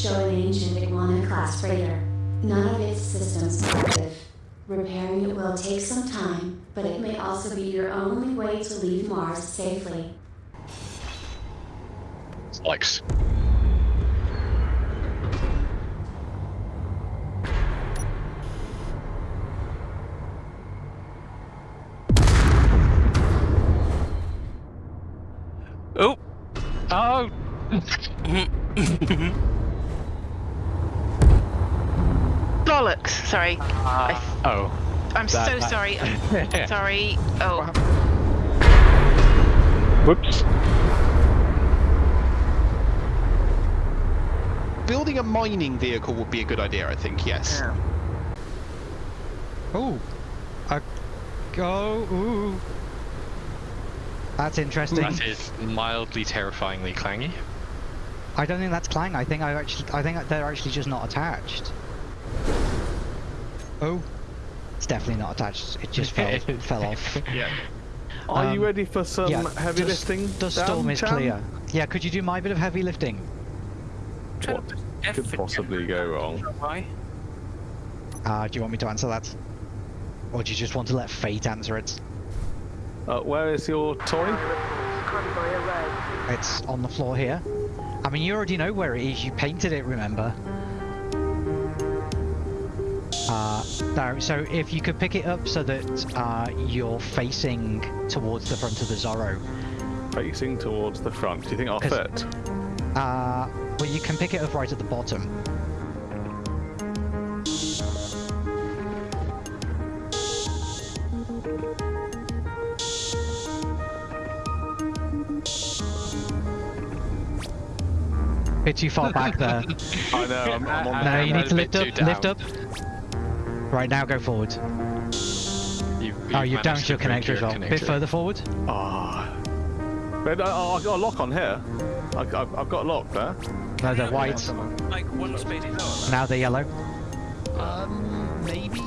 show an ancient Iguana-class freighter. None of its systems are active. Repairing it will take some time, but it may also be your only way to leave Mars safely. Alex. Oh! Oh! Bollocks! Sorry. I, uh, Oh. I'm that- so that- sorry. I'm sorry. Oh, Whoops. Building a mining vehicle would be a good idea, I think, yes. Oh, a go. Ooh, that's interesting. That is mildly terrifyingly clangy. I don't think that's Clang. I think I actually, I think they're actually just not attached. Oh, it's definitely not attached. It just fell, fell off. Yeah. Are you Um, ready for some yeah, heavy the s- lifting? The storm is Chan? clear. Yeah, could you do my bit of heavy lifting? What could possibly go wrong? Why? Uh, do you want me to answer that? Or do you just want to let fate answer it? Uh, where is your toy? It's on the floor here. I mean, you already know where it is. You painted it, remember? Uh, no, so if you could pick it up so that uh, you're facing towards the front of the Zorro. Facing towards the front. Do you think I'll fit? Uh, well, you can pick it up right at the bottom. Bit too far back there. I know. I'm, I'm on No, the you need to bit lift up, lift down. up. Right now, go forward. You've, Oh, you've managed damaged your break connector your as well. Bit further forward. Ah. But I, I, I've got a lock on here. I, I've, I've got a lock there. No, they're white. Like one space lower. Now they're yellow. Um, maybe?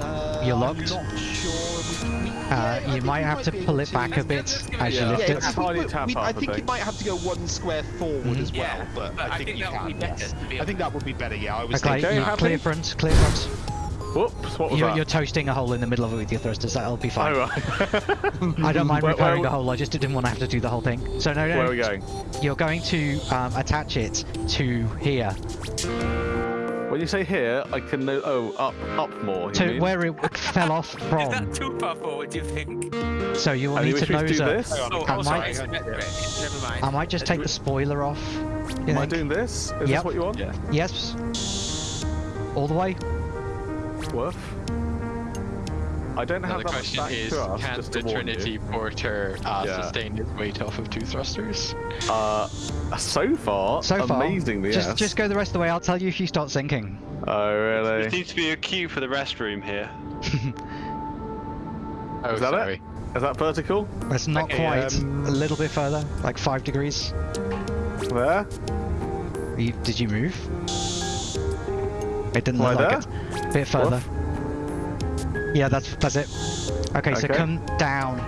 Uh, You're locked? sure. We, we, Uh, yeah, you think might we have to pull it back a bit as it you lift Yeah, it. I think, we- tap we- I I think you might have to go one square forward Mhm. as well, Yeah, but, but I think, you that can. would be better. yes. I think that would be better. Yeah, I was Okay, thinking. Okay, clear front, clear front. Whoops. What was You're, that? you're toasting a hole in the middle of it with your thrusters. That'll be Oh, fine. right. I don't mind Where- repairing where- the hole. I just didn't want to have to do the whole thing. So no, no. Where are we going? You're going to um, attach it to here, When you say here, I can know. Oh, up, up more. You to mean? where it fell off from. Is that too far forward, do you think? So you will And need to me to nose do up. this? Oh, I oh sorry, might- it's Never mind. I might just take the spoiler off. you Am I doing this? Is Yep. this what you want? Yeah. Yes. All the way. Worth. I don't have Another that question back is, thrust, can just the Trinity you. Porter uh, Yeah. sustain its weight off of two thrusters? Uh, so far, So far. amazingly, Just, yes. just go the rest of the way. I'll tell you if you start sinking. Oh, really? There really? seems to be a queue for the restroom here. Oh, Is that it? sorry. Is that vertical? It's not Okay, quite. um, A little bit further, like five degrees. There? You, did you move? It didn't Am I look like it. Bit further. Yeah, that's that's it. Okay, so come down.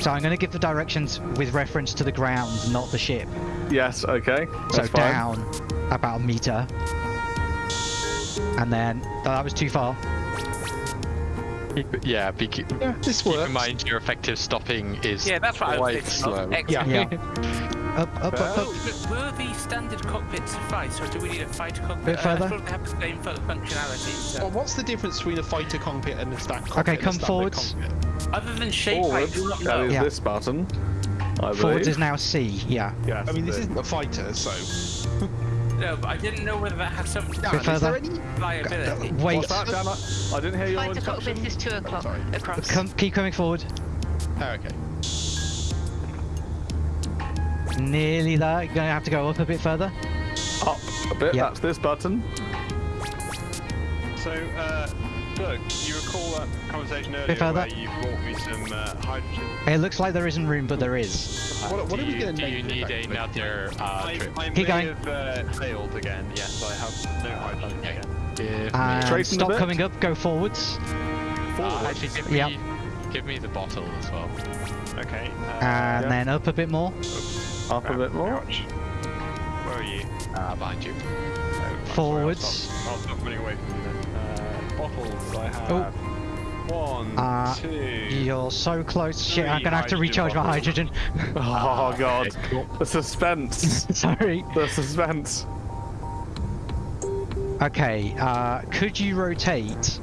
So I'm going to give the directions with reference to the ground, not the ship. Yes, okay. So fine. down about a meter. And then oh, that was too far. Yeah, be, Yeah, this keep works. in mind your effective stopping is Yeah, that's what I was quite thinking slow. of. Excellent. Yeah. Up, up, up, up. Oh, but will the standard cockpit suffice, or do we need a fighter cockpit? Bit Uh, further. I thought they have the same fu- functionality. Well, what's the difference between a fighter cockpit and a stack cockpit? Okay, come standard forwards. cockpit? Other than shape, I do not know. is Yeah. this button. I Forwards believe. is now C, yeah. Yes, I mean, this isn't a fighter, so. No, but I didn't know whether that had something to do Dan, Bit is further. liability. Wait, What's that, Dan? I- I didn't hear your fighter instruction. cockpit is two o'clock sorry. come, keep coming forward. Oh, okay. Nearly there. You're going to have to go up a bit further. Up a bit. Yep. That's this button. So, uh, look, you recall that conversation earlier further. where you brought me some uh, hydrogen? It looks like there isn't room, but there is. What, what do are we going to do you need another uh, I, trip? I Keep may going. have uh, failed again. Yes, I have no hydrogen Okay. again. Give And me, Straighten a stop coming up, go forwards. uh, actually, give Yep. me, give me the bottle as well. Okay. Uh, And yeah. then up a bit more. Up a bit more. Ouch. Where are you? Uh, behind you. Oh, I'm sorry, I'll Forwards. stop- I'll stop running away from you then. Uh, bottles, I have Oh. one, Uh, two. You're so close. Shit, I'm gonna have to hydrogen recharge my hydrogen. Oh god, cool. the suspense, Sorry. the suspense. Okay, uh, could you rotate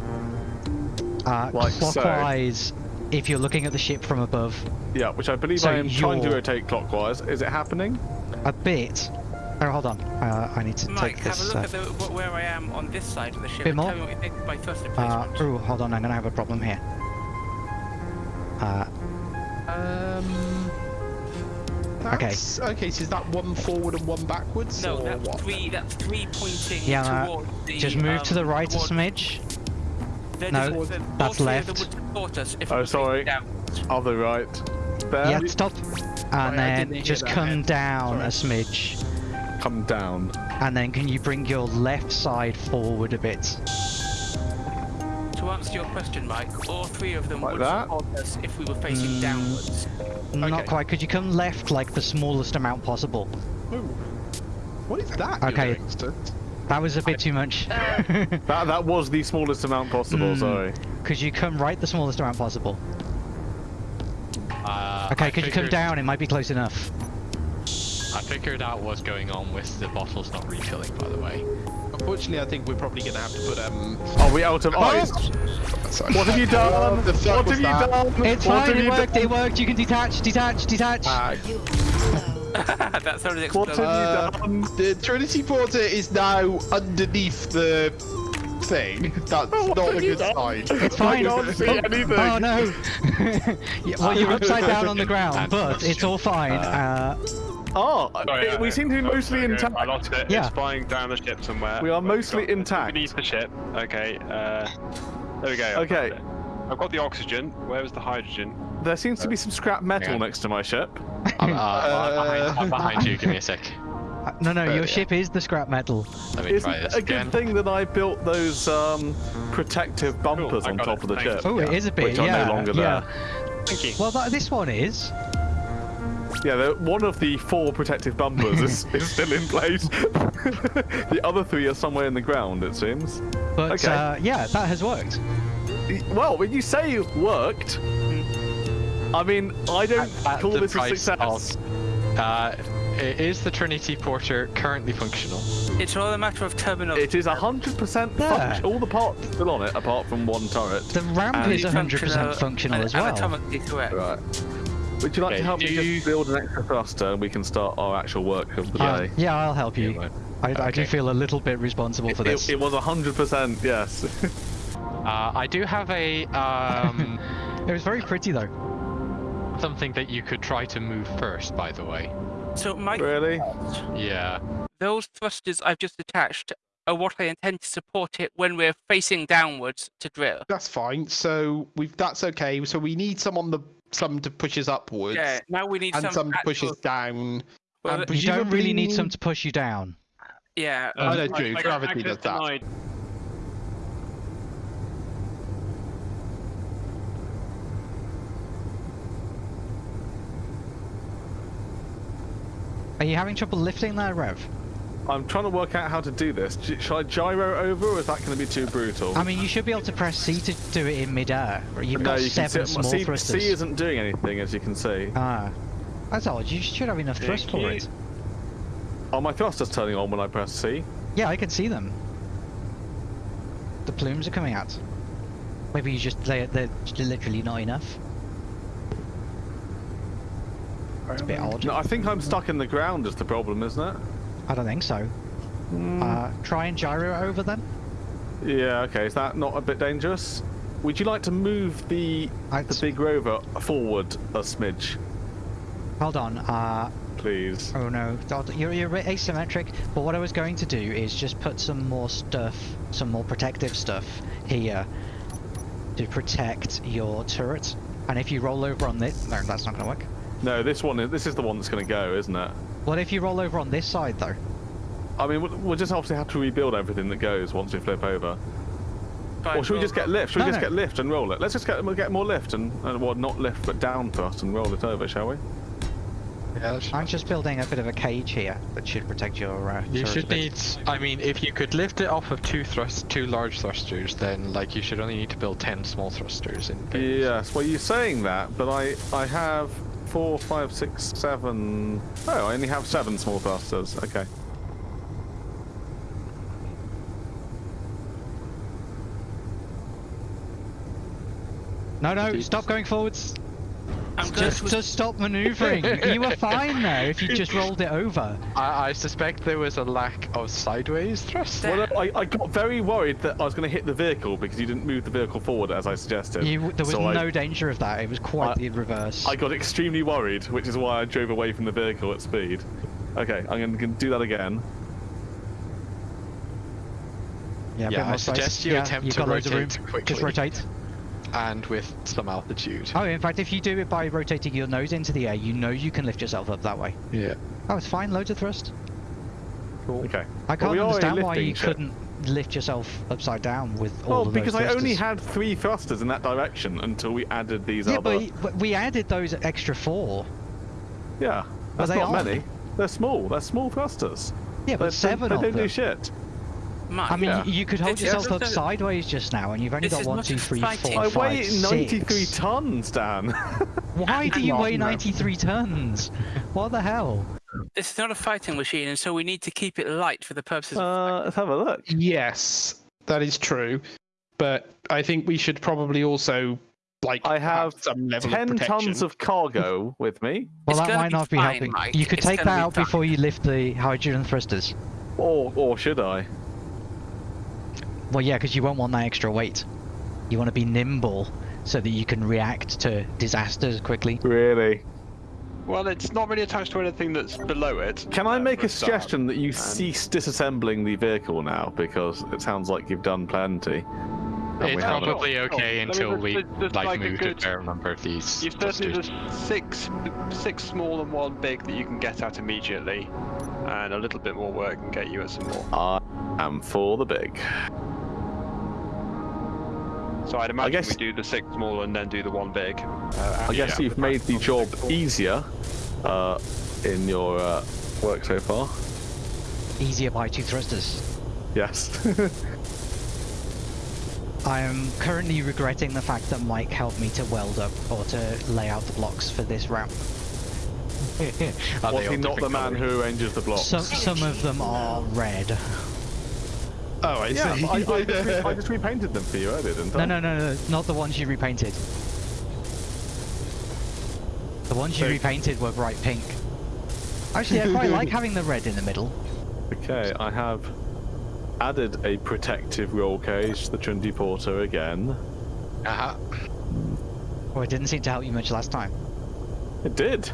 uh, Like so. Clockwise if you're looking at the ship from above Yeah, which I believe So I am trying to rotate clockwise. Is it happening? a bit? Oh, hold on. Uh, I need to Mike, take have a look uh, at the, where I am on this side of the ship. Bit and more? Tell me what you think by first uh, replacement. ooh, hold on. I'm gonna have a problem here. Uh, Um. That's, okay. so is that one forward and one backwards? no, or that's what? three. That's three pointing Yeah, uh, towards the. just move to um, the right a toward- smidge. They're No, just- they're- that's left. them would support us if Oh, we were facing sorry. downwards. Other right. There. Yeah, stop. And I then didn't just that come then. down a smidge. Come down. And then can you bring your left side forward a bit? To answer your question, Mike, all three of them Like would that? support us if we were facing Mm. downwards. Not Okay. quite. Could you come left like the smallest amount possible? Ooh. What is that? you're Okay. Doing, Stu? That was a bit too much. That that was the smallest amount possible. Mm. Sorry. Could you come right the smallest amount possible? Uh, Okay, I could you come down? It might be close enough. I figured out what's going on with the bottles not refilling, by the way. Unfortunately, I think we're probably going to have to put um. Are we out of Oh! ice? Sorry. What have you done? the what was have you done? It's what fine. It worked. done? It worked. You can detach, detach, detach. Uh, that sounded What explosive. have Uh, you done? the Trinity Porter is now underneath the thing. That's What not a good done? sign. it's fine. I can't see anything. Oh no! yeah, well, you're upside down on the ground, but it's all fine. Uh, Oh, Sorry, it- uh, we seem to be oh, mostly sorry, intact. I lost it. Yeah. It's flying down the ship somewhere. We are mostly got- it's intact. Beneath the ship. Okay. Uh, there we go. I Okay. I've got the oxygen. Where was the hydrogen? There seems to be some scrap metal Yeah. next to my ship. I'm, uh, I'm, behind, I'm behind you. Give me a sec. uh, no, no, your yeah. ship is the scrap metal. Let me Isn't try this a again. good thing that I built those um, protective bumpers I on top it. of the Thanks. ship? Oh, it is a bit. Which are yeah, no longer yeah. there. Thank you. Well, that, this one is. Yeah, the, one of the four protective bumpers is, is still in place. the other three are somewhere in the ground, it seems. But Okay. uh, yeah, that has worked. Well, when you say it worked, I mean, I don't At call the this a success. of- Uh, is the Trinity Porter currently functional? It's all a matter of terminal. It is 100% Yeah. functional. All the parts are still on it, apart from one turret. The ramp And is 100% functional and as well. Anatomically correct. Right. Would you like Okay, to help me do just you- build an extra thruster and we can start our actual work of the Uh, day? yeah, I'll help you. Yeah, I, I do feel a little bit responsible for It, this. it was 100%, yes. Uh, I do have a um, It was very pretty though. Something that you could try to move first, by the way. So, Mike, really? Yeah. those thrusters I've just attached are what I intend to support it when we're facing downwards to drill. That's fine. So we've that's okay. So we need some on the some to push us upwards, Yeah, now we need and some, some to push us down. Well, and You don't really need some to push you down. Yeah, I know, um, Drew. Gravity does that. denied. Are you having trouble lifting there, Rev? I'm trying to work out how to do this. Should I gyro over or is that going to be too brutal? I mean, you should be able to press C to do it in midair. You've no, got you seven see, small C, thrusters. C isn't doing anything, as you can see. Ah, that's odd. You should have enough thrust for it. Are my thrusters turning on when I press C? Yeah, I can see them. The plumes are coming out. Maybe you just they they're literally not enough. It's a bit odd. No, I think I'm stuck in the ground is the problem, isn't it? I don't think so. Uh, try and gyro over then. Yeah, okay. Is that not a bit dangerous? Would you like to move the I- the big rover forward a smidge, Hold on. Uh, please? oh no, you're you're asymmetric. But what I was going to do is just put some more stuff, some more protective stuff here to protect your turret. And if you roll over on this, no, that's not going to work. No, this one is this is the one that's going to go, isn't it? What if you roll over on this side though? I mean, we'll, we'll just obviously have to rebuild everything that goes once we flip over. Fine, Or should we just get lift? Should No, we just no. get lift and roll it? Let's just get we'll get more lift and, and well, not lift but down thrust and roll it over, shall we? Yeah, I'm just building a bit of a cage here that should protect your. Uh, You should bit. need. I mean, if you could lift it off of two thrust, two large thrusters, then like you should only need to build ten small thrusters in. base. Yes, well, you're saying that, but I I have four, five, six, seven. Oh, I only have seven small thrusters. Okay. No, no, stop going forwards. I'm going Just, to just stop manoeuvring. you were fine there if you just rolled it over. I, I suspect there was a lack of sideways thrust. Well, I, I got very worried that I was going to hit the vehicle because you didn't move the vehicle forward as I suggested. You, there was So I- no danger of that. It was quite I- the reverse. I got extremely worried, which is why I drove away from the vehicle at speed. Okay, I'm going to do that again. yeah, Yeah, I more space. suggest you yeah, attempt you've to got loads of room. rotate quickly. Just rotate. And with some altitude. Oh, in fact, if you do it by rotating your nose into the air, you know you can lift yourself up that way. Yeah. Oh, it's fine. Loads of thrust. Cool. Okay. I can't we understand why you shit. couldn't lift yourself upside down with all Well, of those because I only had three thrusters in that direction until we added these Yeah, other. but, but we added those extra four. Yeah, that's they not on? many. They're small. They're small thrusters. Yeah, They- but they- seven they, of don't them. do shit. Mike, I mean, Yeah. you could hold It's yourself up sideways just now, and you've only got is one, not two, a three, fighting. four, I five, weigh 93 six. tons, Dan. Why do you weigh 93 tons? What the hell? this is not a fighting machine, and so we need to keep it light for the purposes of uh, let's have a look. Yes, that is true. But I think we should probably also like I have some level of 10 protection. tons of cargo with me, Well, It's that might be not be fine, helping. Mike. You could It's take that be out fine. before you lift the hydrogen thrusters. or or should I? Well, yeah, because you won't want that extra weight. You want to be nimble so that you can react to disasters quickly. Really? Well, it's not really attached to anything that's below it. Can I uh, make a start. suggestion that you cease disassembling the vehicle now because it sounds like you've done plenty. And It's we haven't. probably Oh, okay I mean, until there's- we there's- there's like, like a moved good- a fair number of these. You've certainly thrusters. there's six, six small and one big that you can get out immediately, and a little bit more work can get you at some more. I am for the big. So I'd imagine guess- we do the six small and then do the one big. Uh, I guess you've made the job on easier uh, in your uh, work so far. Easier by two thrusters. Yes. I am currently regretting the fact that Mike helped me to weld up or to lay out the blocks for this ramp. Was he not the different man colours? who arranges the blocks? Some some of them are red. Oh, I yeah, see. I, I, just re- I just repainted them for you earlier, didn't I? No, no, no, no, not the ones you repainted. The ones you So- repainted were bright pink. Actually, I quite like having the red in the middle. Okay, I have added a protective roll cage to the Trinity Porter again. Uh-huh. Well, it didn't seem to help you much last time. It did.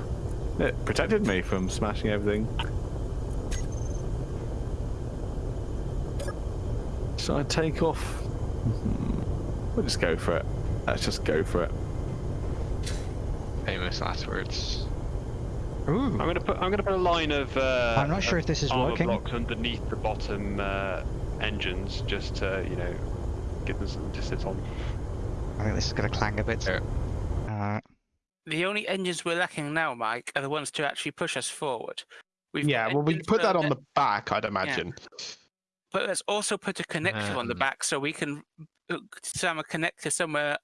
It protected me from smashing everything. Should I take off? We'll just go for it. Let's just go for it. Famous last words. Ooh. I'm gonna put I'm gonna put a line of. Uh, I'm not sure if this is armor working. blocks underneath the bottom uh, engines, just to you know give them something to sit on. I think this is going to clang a bit. Yeah. Uh, The only engines we're lacking now, Mike, are the ones to actually push us forward. We've yeah, well, we put that on the back, I'd imagine. But let's also put a connector on the Um, back so we can uh, some a connector somewhere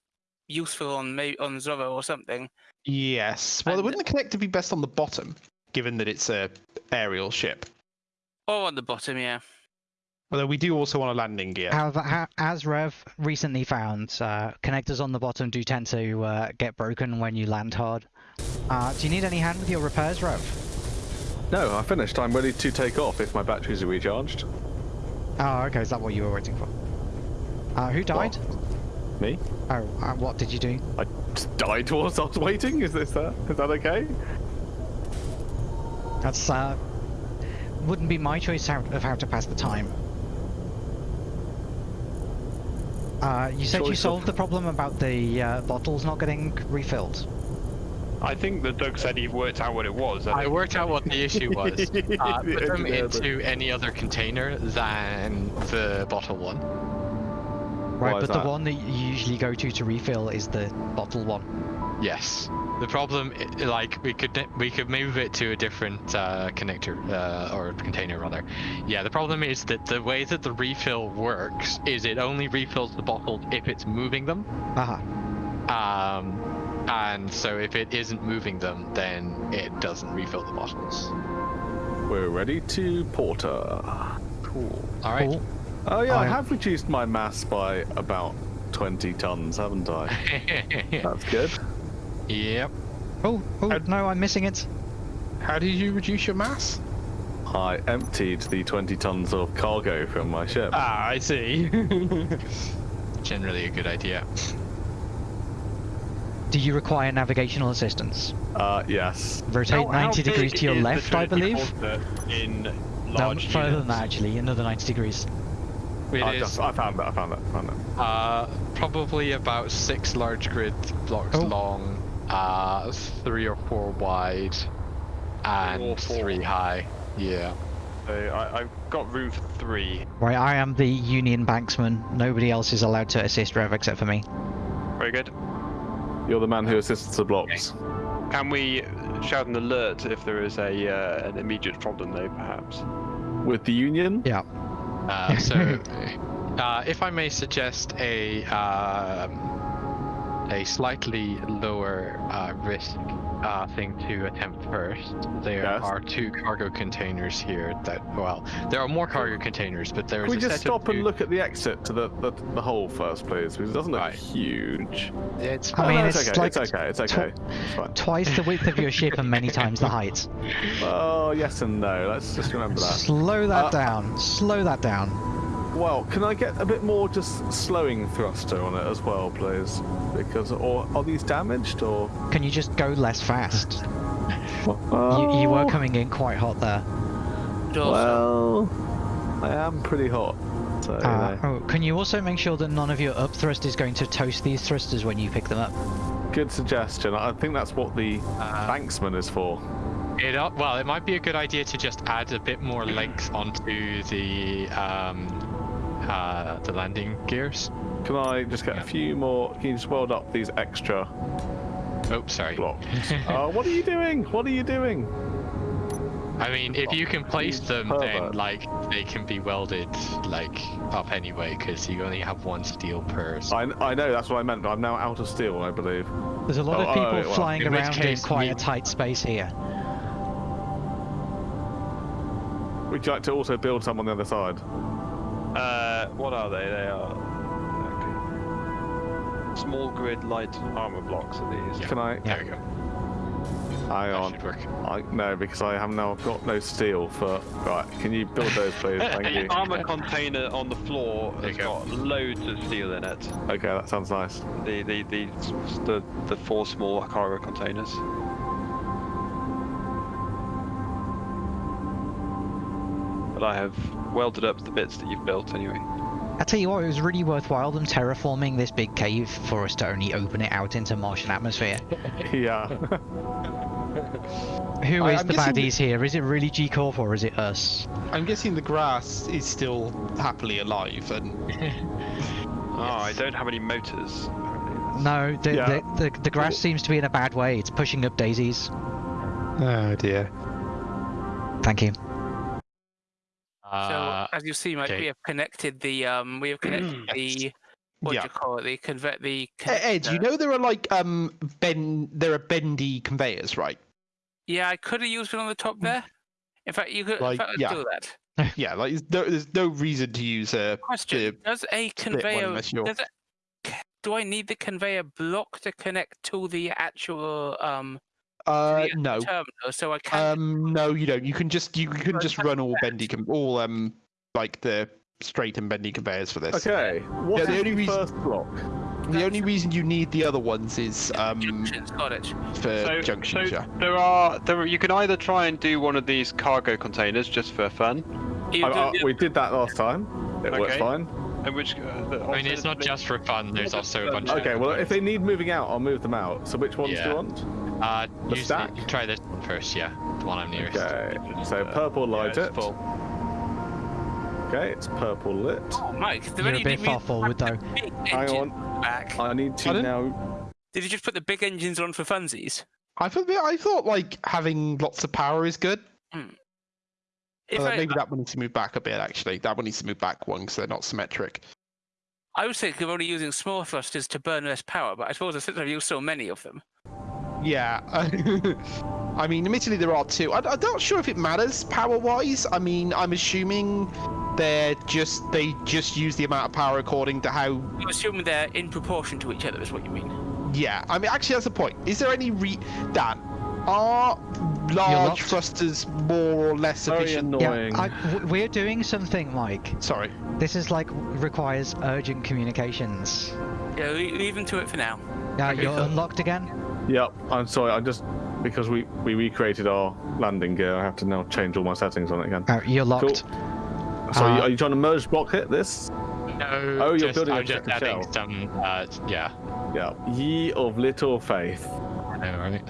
useful on maybe on Zorro or something. Yes. Well, And- wouldn't the connector be best on the bottom, given that it's a aerial ship? Or on the bottom, yeah. Although we do also want a landing gear. However, as Rev recently found, uh, connectors on the bottom do tend to uh, get broken when you land hard. Uh, do you need any hand with your repairs, Rev? No, I finished. I'm ready to take off if my batteries are recharged. Oh, okay. Is that what you were waiting for? Uh, who died? Me? Oh, uh, what did you do? I just died whilst I was waiting. Is this that? Is that okay? That's uh, wouldn't be my choice how, of how to pass the time. Uh, you said you Choice of- solved the problem about the uh, bottles not getting refilled. I think that Doug said he worked out what it was. I worked out what the issue was. Uh, put them into any other container than the bottle one. Right, Why is but the that? one that you usually go to to refill is the bottle one. Yes. The problem, like, we could we could move it to a different uh, connector uh, or container rather. Yeah. The problem is that the way that the refill works is it only refills the bottles if it's moving them. Aha. Um, and so if it isn't moving them, then it doesn't refill the bottles. We're ready to porter. Cool. All right. Cool. Oh yeah, I I- have reduced my mass by about 20 tons, haven't I? That's good. yep. Oh, oh, Uh, no, I'm missing it. How did you reduce your mass? I emptied the 20 tons of cargo from my ship. Ah, I see. Generally a good idea. Do you require navigational assistance? Uh, yes. Rotate 90 degrees to your left, I believe. In No, large further than that, actually. Another 90 degrees. It I, is, just, I found that, I found that, I found it. uh, probably about six large grid blocks Oh. long, uh, three or four wide, and Or four. three high. Yeah. So I, I've got room for three. Right, I am the Union Banksman. Nobody else is allowed to assist Rev except for me. Very good. You're the man who assists the blocks. Can we shout an alert if there is a uh, an immediate problem, though, perhaps? With the Union? Yeah. Uh, so, uh, if I may suggest a um, a slightly lower uh, risk uh, thing to attempt first, there Yes. are two cargo containers here. That well, there are more cargo containers, but there is Can we a just set of stop and look at the exit to the, the, the hole first, please? Because it doesn't look Right. huge. It's I Oh, mean, no, it's, okay, like it's okay, it's okay. It's fine. twice the width of your ship and many times the height. Oh, yes and no. Let's just remember that. Slow that Uh, down. Slow that down. Well, can I get a bit more just slowing thruster on it as well, please? Because, or are these damaged, or? Can you just go less fast? You, Oh, you were coming in quite hot there. Well, I am pretty hot. So, you Uh, know. oh, can you also make sure that none of your up thrust is going to toast these thrusters when you pick them up? good suggestion. I think that's what the Uh, banksman is for. It, uh, well, it might be a good idea to just add a bit more length onto the um, uh, the landing gears. Can I just get a few more? Can you just weld up these extra Oh, sorry. blocks? uh, what are you doing? What are you doing? I mean, if you can place you them, then like they can be welded like up anyway, because you only have one steel per. I know that's what I meant, but I'm now out of steel, I believe. There's a lot Oh, of people oh, well, flying in which around in case quite we- a tight space here. Would you like to also build some on the other side? Uh, what are they? They are okay. small grid light armor blocks. Are these? Can I? There we go. Hang That on. I, no, because I have now got no steel for. Right, can you build those, please? Thank you. The armor container on the floor There has go. got loads of steel in it. Okay, that sounds nice. The the the the, the four small cargo containers. But I have welded up the bits that you've built anyway. I tell you what, it was really worthwhile them terraforming this big cave for us to only open it out into Martian atmosphere. Yeah. Who is I- is I'm the guessing here? Is it really G Corp or is it us? I'm guessing the grass is still happily alive, and Oh, I don't have any motors. No, the, Yeah. the, the, the grass seems to be in a bad way. It's pushing up daisies. oh dear. Thank you. So as you see, Mike, okay. we have connected the um, we have connected the what Yeah. do you call it? The convert the. E- Ed, you know there are like um ben there are bendy conveyors, right? Yeah, I could have used it on the top there. In fact, you could. Like, fact, yeah. do that. Yeah, like there's no, there's no reason to use a Question: the Does a conveyor? Does it, do I need the conveyor block to connect to the actual um uh the no. terminal? So I can. Um no you don't. You can just you you can just run all bendy con- all um like the straight and bendy conveyors for this. Okay. What Yeah, is the only the reason- first block? The only reason you need the other ones is um junctions, got it. for junctions, so yeah. there are there. Are, you can either try and do one of these cargo containers just for fun, I, I, we did that last time. It worked fine. in which uh, I mean, it's not alternatively- just for fun. There's also a bunch of. Okay, well, if they need moving out, I'll move them out. So which ones do you want? Uh, The use stack? try this one first, yeah. The one I'm nearest. Okay. So purple yeah, light it's it. full. Okay, it's purple lit. Oh, Mike, is there You're a any bit far forward though. big Hang on. back? I need to Pardon? now. Did you just put the big engines on for funsies? I thought I thought like having lots of power is good. If Uh, I, maybe that one needs to move back a bit. Actually, that one needs to move back one because they're not symmetric. I was thinking of only using small thrusters to burn less power, but I suppose since I've used so many of them. Yeah. I mean, admittedly, there are two. I, I'm not sure if it matters power-wise. I mean, I'm assuming they're just they just use the amount of power according to how. I'm assuming they're in proportion to each other, is what you mean. Yeah. I mean, actually, that's the point. Is there any re? Dan, are large thrusters more or less Very efficient? annoying. Yeah, I, w- we're doing something, Mike. Sorry. This is like requires urgent communications. Yeah, le- leave them to it for now. Now Okay, you're so- unlocked again. Yep, I'm sorry. I just because we we recreated our landing gear, I have to now change all my settings on it again. Oh, you're locked. So Uh, are you trying to merge block hit this? No. Oh, you're just, building a I'm just second adding shell. some. Uh, yeah. Yeah. Ye of little faith. I know, right?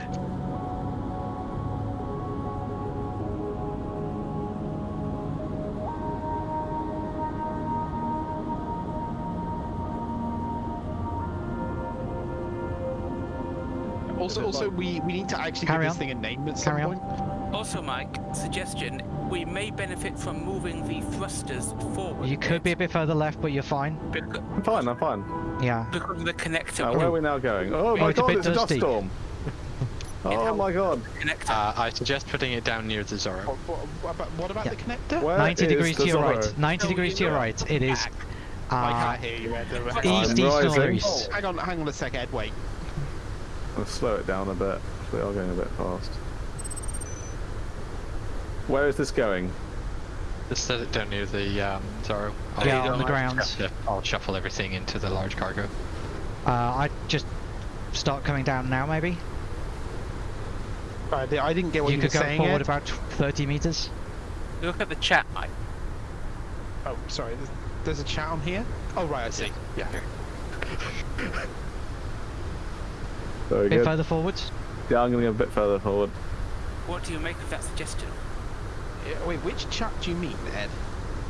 Also, also, we we need to actually Carry give on. this thing a name at some Carry on. Point. Also, Mike, suggestion: we may benefit from moving the thrusters forward. You could be a bit further left, but you're fine. because, I'm fine. I'm fine. Yeah. because of the connector. Uh, where are we now going? Oh Oh, my it's a god, bit it's a dust storm. Oh my god. connector. Uh, I suggest putting it down near the Zorro. What, what, what about, Yeah. the connector? Where 90 degrees to your Zorro? right. 90 No, degrees to your you're right. It is. I Uh, can't hear you, Ed. east, I'm east, rising. northeast. Hang on, hang on a sec, Ed. Wait. Let's slow it down a bit. We are going a bit fast. Where is this going? Just set it down near the um, Zorro. I'll, Yeah, on the I'll ground. shuffle- I'll shuffle everything into the large cargo. Uh, I just start coming down now, maybe. I, di- I didn't get what you you, could were go saying. forward Ed. about 30 meters. Look at the chat, Mike. Oh, sorry. There's, there's a chat on here. Oh, right. I see. Yeah. Very A bit good. further forwards. Yeah, I'm going to go a bit further forward. What do you make of that suggestion? Yeah, Wait, which chat do you mean, Ed?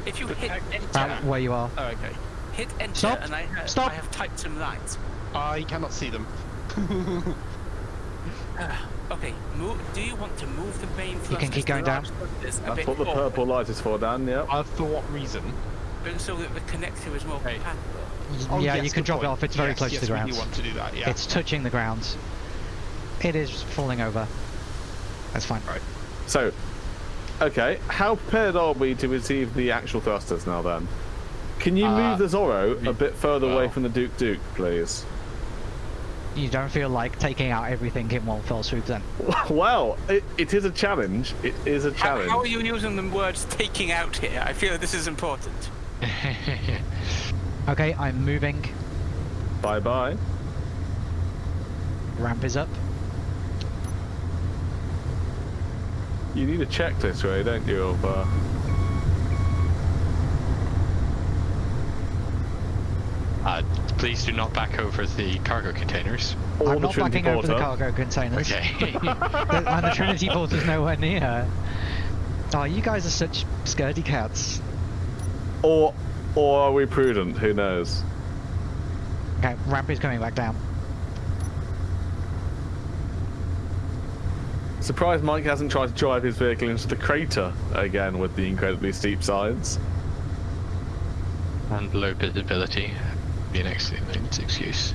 If you hit enter, About where you are. Oh, okay. hit enter, Stop. and I, ha- Stop. I have typed some lines. I cannot see them. Okay, move, do you want to move the main You can keep going down. large thrusters, That's what the forward, purple light is for, Dan. Yep. Uh, for what reason? so that the connector is more Hey. compatible? Oh, yeah, yes, you can good drop it off. It's very Yes, close yes, to the ground. do want to do that, yeah. It's touching the ground. It is falling over. That's fine. Right. So, okay, how prepared are we to receive the actual thrusters now then? Can you Uh, move the Zorro a bit further away from the Duke Duke, please? You don't feel like taking out everything in one fell swoop then? well, it, it is a challenge. It is a How, challenge. how are you using the words taking out here? I feel this is important. Okay, I'm moving. Bye bye. Ramp is up. You need a checklist, Ray, don't you? Of uh, Uh, please do not back over the cargo containers. all I'm not Trinity backing over the cargo containers. Okay. The- and the Trinity Port is nowhere near. Oh, you guys are such scaredy cats. Or, or are we prudent? Who knows? Okay, ramp is coming back down. Surprised Mike hasn't tried to drive his vehicle into the crater again with the incredibly steep sides. and low visibility. Be an excellent excuse.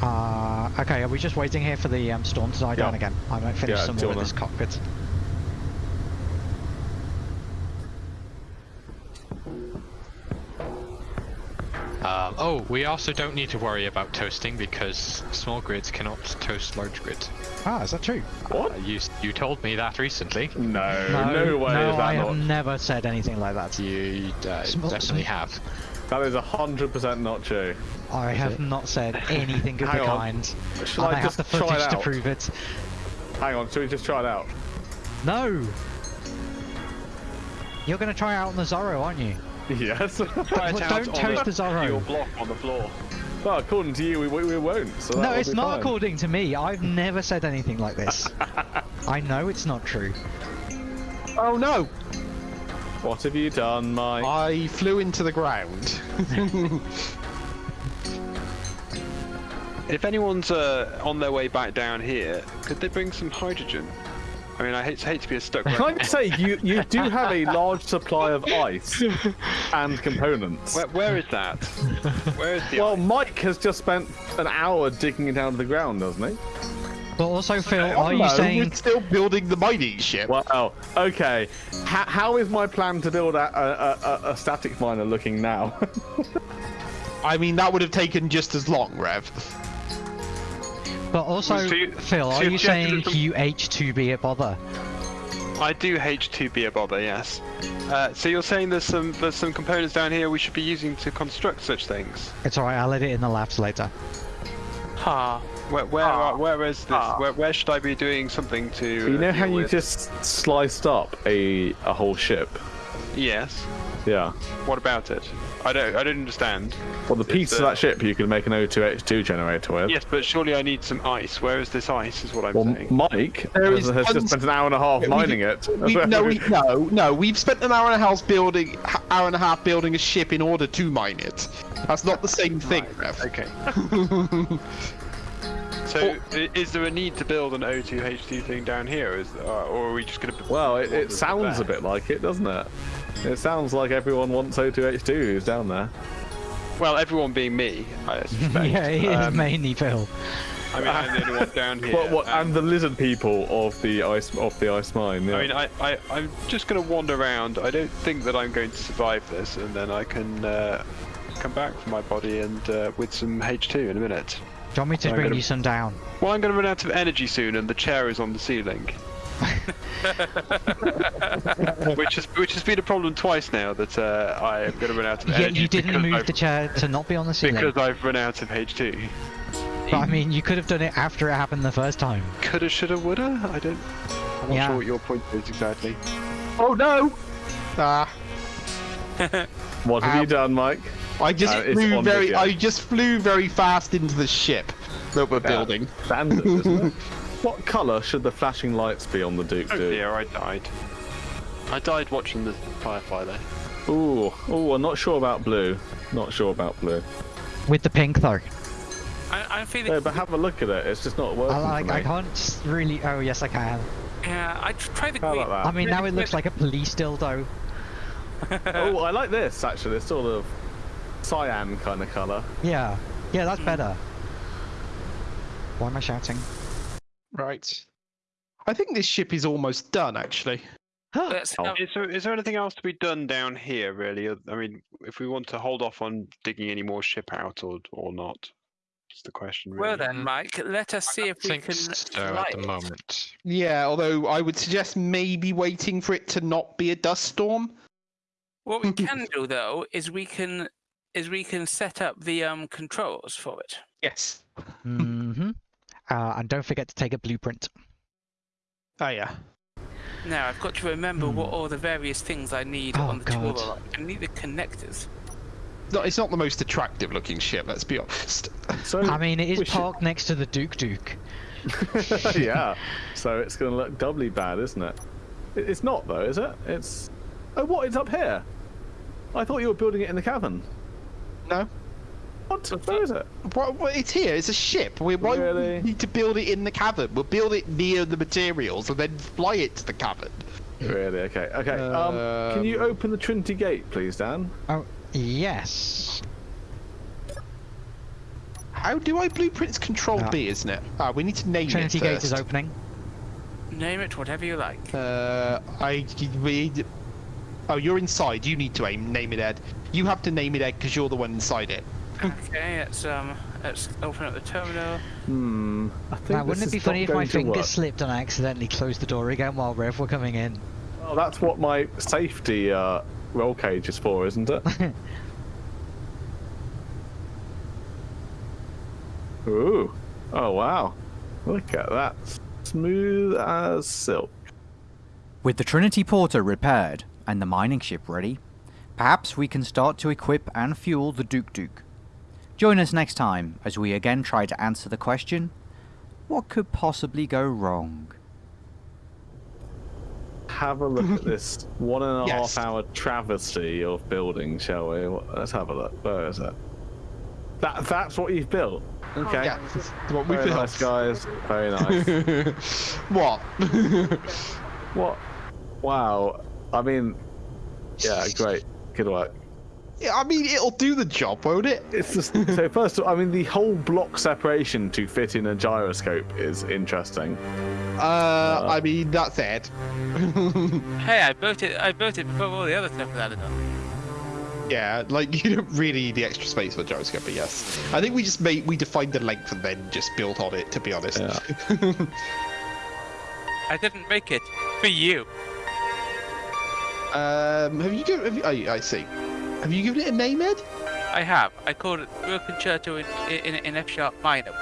Uh, okay, are we just waiting here for the um, storm to die down again? I might finish Yeah, some more with wanna- this cockpit. Um, oh, we also don't need to worry about toasting because small grids cannot toast large grids. Ah, is that true? What? Uh, you you told me that recently. No, no, way no, is that I not. have never said anything like that. To you uh, Small- definitely sm- have. That is hundred percent not true. I have not said anything of Hang the on. kind. Shall and I I have the footage to prove it. Hang on, should we just try it out? No! You're going to try it out on the Zorro, aren't you? Yes. Try it out Don't toast the the Zorro. Your block on the floor. well, according to you, we, we, we won't. So No, it's not fine. according to me. I've never said anything like this. I know it's not true. Oh no! What have you done, Mike? I flew into the ground. If anyone's uh, on their way back down here, could they bring some hydrogen? I mean, I hate, hate to be a stuck. Can I just say, you, you do have a large supply of ice and components. Where, where is that? Where is the well, ice? Mike has just spent an hour digging it out of the ground, doesn't he? But also, Phil, are you saying we're still building the mining ship. Well, okay. H- how is my plan to build a, a, a, a static miner looking now? I mean, that would have taken just as long, Rev. But also, So you- Phil, so are you you have to saying do you H2B a bother? I do H2B a bother, yes. Uh, so you're saying there's some there's some components down here we should be using to construct such things? It's alright, I'll edit in the labs later. Ha. Where where are, where is this? Where, where should I be doing something to? you uh, know how you with? just sliced up a a whole ship? Yes. Yeah. What about it? I don't I don't understand. Well, the piece It's, of uh, that ship you can make an O2H2 generator with. Yes, but surely I need some ice. Where is this ice? Is what I'm Well, saying. Mike There has, is has just spent an hour and a half Yeah, we mining it. We, no, we, no, no. We've spent an hour and a half building, hour and a half building a ship in order to mine it. That's not the same thing, Rev. Okay. So, i- is there a need to build an O2H2 thing down here, is, uh, or are we just going to? Well, it, it sounds a bit like it, doesn't it? It sounds like everyone wants O2H2 who's down there. Well, everyone being me, I suspect. yeah, it is Um, mainly Phil. I mean, I'm the only one down here. What, what, um, and the lizard people of the ice of the ice mine. Yeah. I mean, I, I, I'm just going to wander around. I don't think that I'm going to survive this, and then I can uh, come back for my body and uh, with some H2 in a minute. Do you want me to I'm bring gonna- you some down? Well, I'm going to run out of energy soon, and the chair is on the ceiling. which has which has been a problem twice now that uh, I am going to run out of Yeah, energy. you didn't move I've, the chair to not be on the ceiling. because I've run out of H2. But I mean, you could have done it after it happened the first time. Coulda, shoulda, woulda. I don't. I'm not Yeah. sure what your point is exactly. Oh no! Ah, what have you done, Mike? I just Uh, flew very, video. I just flew very fast into the ship that we're building. Standard, isn't it? What colour should the flashing lights be on the Duke? Oh do? dear, I died. I died watching the Firefly there. Ooh, ooh, I'm not sure about blue. Not sure about blue. With the pink though. I, I'm feeling. No, but have a look at it. It's just not working I, like, for me. I can't s- really. Oh, yes, I can. Yeah, I try the How green. about I mean, now it looks like a police dildo. oh, I like this actually. It's sort of cyan kind of colour. Yeah. Yeah, that's hmm. better. Why am I shouting? Right. I think this ship is almost done, actually. Let's, Oh. Is there, is there anything else to be done down here, really? I mean, if we want to hold off on digging any more ship out or or not, is the question. Really. well then, Mike, let us see I if we think can. so light at the it. moment. Yeah, although I would suggest maybe waiting for it to not be a dust storm. What we can do though is we can is we can set up the um controls for it. Yes. Mm-hmm. Uh, and don't forget to take a blueprint. Oh yeah. Now I've got to remember what Hmm. all the various things I need Oh, on the tour. God. are. I need the connectors. No, it's not the most attractive looking ship, let's be honest. So I mean, it is we should- parked next to the Duke Duke. yeah. So it's going to look doubly bad, isn't it? It- It's not though, is it? It's. Oh, what? It's up here. I thought you were building it in the cavern. No. What? Where is it? What, what, it's here, it's a ship. We why would we Really? need to build it in the cavern? We'll build it near the materials and then fly it to the cavern. Really? Okay. Okay. Um, can you Um, open the Trinity Gate, please, Dan? Oh, yes. How do I blueprints control Ah. B, isn't it? Ah, we need to name Trinity it Gate first. is opening. Name it whatever you like. Uh, I read. Oh, you're inside. You need to aim, name it Ed. You have to name it Ed because you're the one inside it. Okay, let's um let's open up the terminal. Hmm. I think Now, wouldn't it be funny if my finger work. slipped and I accidentally closed the door again while Rev were coming in? Well, that's what my safety uh, roll cage is for, isn't it? Ooh. Oh wow. Look at that. Smooth as silk. With the Trinity Porter repaired and the mining ship ready, perhaps we can start to equip and fuel the Duke Duke. Join us next time as we again try to answer the question what could possibly go wrong? have a look at this one and a half Yes. hour travesty of building, shall we? Let's have a look. Where is it? That that's what you've built. Okay. Yeah, that's what we Very built. nice, guys. Very nice. what? what? Wow. I mean, yeah, great. Good work. Yeah, I mean, it'll do the job, won't it? It's just so. First of all, I mean, the whole block separation to fit in a gyroscope is interesting. Uh, I mean, that's it. Hey, I built it. I built it before all the other stuff was added on. Yeah, like you don't really need the extra space for gyroscope, but yes. I think we just made we defined the length and then just built on it. To be honest. Yeah. I didn't make it for you. um, have you given? Have you, I, I see. Have you given it a name, Ed? I have. I called it Broken Concerto in in, in F sharp minor.